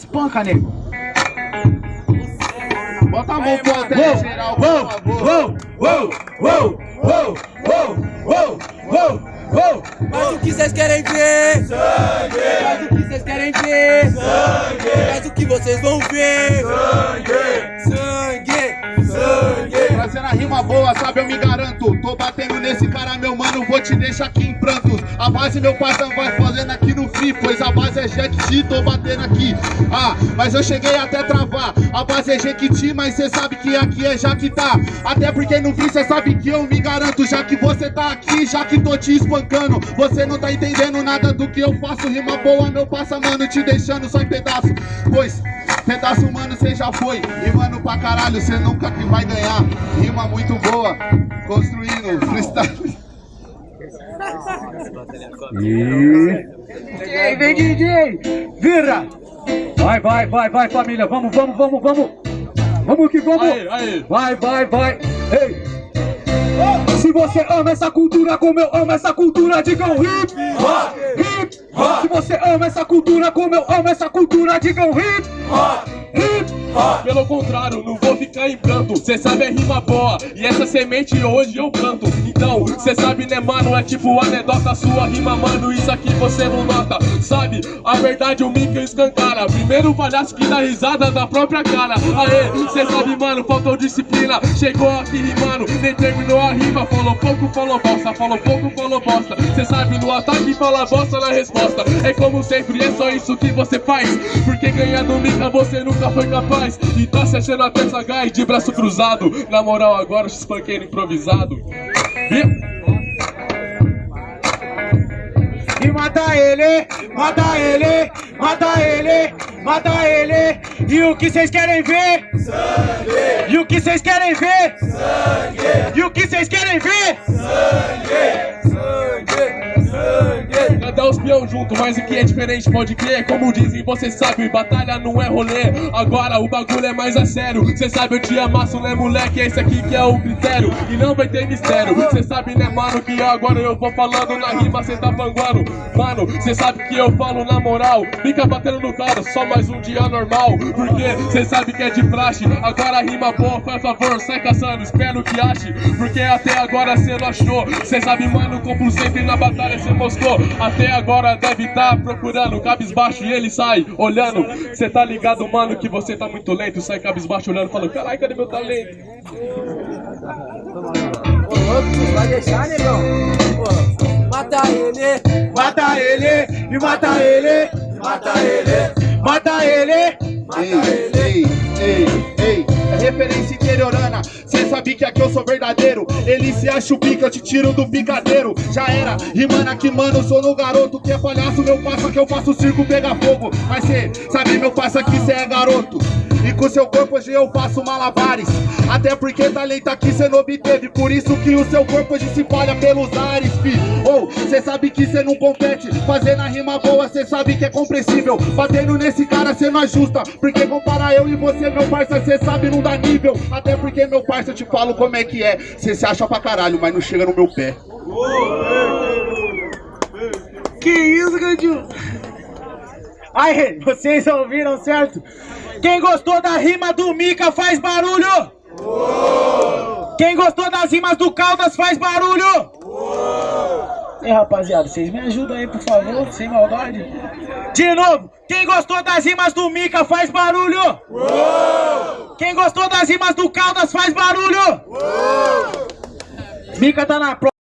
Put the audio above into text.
Espanca, nego. Bota a mão pro alto geral. Uou, uou, uou, uou, uou, uou, uou, uou. Mas o que vocês querem ver? Sangue, Mas o que vocês querem ver? sangue, Mas o que vocês vão ver? sangue, Sangue! sangue. Trazendo a rima boa, sabe, eu me garanto. Tô batendo nesse cara, mano, vou te deixar aqui em prantos. A base, meu parceiro, vai fazendo aqui no free, pois a base é Jequiti, tô batendo aqui. Ah, mas eu cheguei até travar. A base é Jequiti, mas cê sabe que aqui é Jaquitá. Até porque no free cê sabe que eu me garanto. Já que você tá aqui, já que tô te espancando. Você não tá entendendo nada do que eu faço. Rima boa, meu passa, mano, te deixando só em pedaço. Pois, pedaço, mano, cê já foi. Rimando pra caralho, cê nunca que vai ganhar. Rima muito boa, construindo freestyle. DJ, vem DJ! Vira! Vai, vai, vai, vai, família! Vamos, vamos, vamos, vamos! Vamos que vamos! Vai, vai, vai! Ei! Se você ama essa cultura como eu amo essa cultura, digam hip! Hip! Se você ama essa cultura como eu amo essa cultura, digam hip! Hip! Pelo contrário, não vou ficar em pranto Cê sabe é rima boa E essa semente hoje eu planto Então, cê sabe né mano? É tipo anedota sua rima mano Isso aqui você não nota. Sabe, a verdade o Mika escancara. Primeiro palhaço que dá risada da própria cara. Aê, cê sabe mano, faltou disciplina. Chegou aqui rimando, nem terminou a rima. Falou pouco, falou bosta Falou pouco, falou bosta. Cê sabe no ataque fala bosta na resposta. É como sempre, é só isso que você faz. Porque ganhar do Mika você nunca foi capaz. E tá se achando até sagaz de braço cruzado. Na moral agora espanquei no improvisado E- mata ele, mata ele, mata ele, mata ele. E o que vocês querem ver? Sangue. E o que vocês querem ver? Sangue. E o que vocês querem ver? Cadê peão junto, mas o que é diferente pode crer. Como dizem, você sabe, batalha não é rolê. Agora o bagulho é mais a sério. Cê sabe, eu te amasso, né moleque? Esse aqui que é o critério. E não vai ter mistério. Cê sabe, né mano, que agora eu vou falando Na rima cê tá panguando Mano, cê sabe que eu falo na moral. Fica batendo no cara, só mais um dia normal. Porque cê sabe que é de praxe. Agora rima boa, faz favor, sai caçando Espero que ache, porque até agora cê não achou. Cê sabe, mano, como sempre na batalha cê mostrou Até agora deve tá procurando Cabisbaixo e ele sai olhando Cê tá ligado, mano, que você tá muito lento Sai cabisbaixo olhando, falando, caralho, cadê meu talento? Vai deixar, negão? Mata ele! Mata ele, e mata ele, Mata ele, mata ele. ei, ei, ei, ei. É referência interiorana. Cê sabe que aqui eu sou verdadeiro. Ele se acha o pica, eu te tiro do picadeiro. Já era, rimando aqui, mano. Sou no garoto que é palhaço. Meu passo que eu faço circo pegar fogo. Mas cê sabe, meu passo aqui, cê é garoto. E com seu corpo hoje eu faço malabares Até porque talento aqui cê não obteve Por isso que o seu corpo hoje se espalha pelos ares, fi Ou, cê sabe que cê não compete Fazendo a rima boa, cê sabe que é compreensível Batendo nesse cara cê não ajusta Porque comparar eu e você, meu parça, cê sabe não dá nível Até porque, meu parça, eu te falo como é que é Cê se acha pra caralho, mas não chega no meu pé Que isso, Gandinho? Aí, vocês ouviram, certo? Quem gostou da rima do Mika faz barulho! Quem gostou das rimas do Caldas faz barulho! E rapaziada, vocês me ajudam aí, por favor, sem maldade. De novo, quem gostou das rimas do Mika faz barulho! Quem gostou das rimas do Caldas faz barulho! Mika tá na prova.